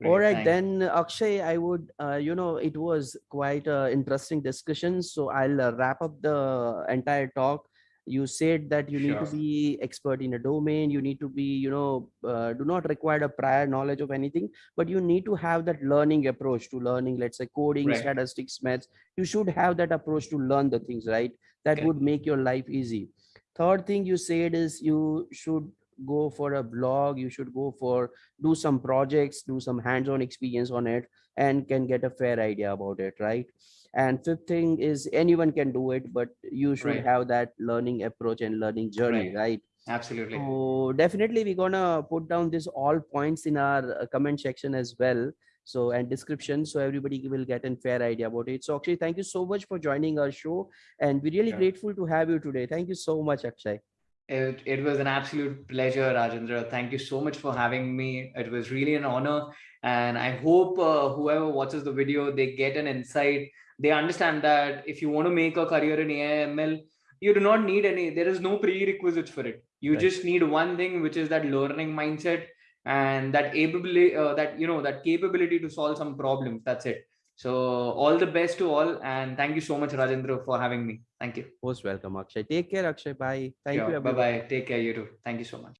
Great, All right, thanks. then Akshay, I would, uh, you know, it was quite an interesting discussion. So I'll uh, wrap up the entire talk. You said that you need to be expert in a domain. You need to be, you know, uh, do not require a prior knowledge of anything, but you need to have that learning approach to learning, let's say coding, Right. statistics, maths. You should have that approach to learn the things, right? That Okay. would make your life easy. Third thing you said is you should go for a blog. You should go for do some projects, do some hands-on experience on it, and can get a fair idea about it, right? And fifth thing is anyone can do it, but you should Right. have that learning approach and learning journey, Right. right? Absolutely. So definitely we're gonna put down this all points in our uh, comment section as well. So and description, so everybody will get a fair idea about it. So Akshay, thank you so much for joining our show, and we're really Sure. grateful to have you today. Thank you so much, Akshay. It, it was an absolute pleasure, Rajendra. Thank you so much for having me. It was really an honor. And I hope uh, whoever watches the video, they get an insight. They understand that if you want to make a career in AIML, you do not need any, there is no prerequisites for it. You Right. just need one thing, which is that learning mindset and that ability, uh, that, you know, that capability to solve some problems. That's it. So all the best to all. And thank you so much, Rajendra, for having me. Thank you. Most welcome, Akshay. Take care, Akshay. Bye. Thank you. Bye-bye. Take care, you too. Thank you so much.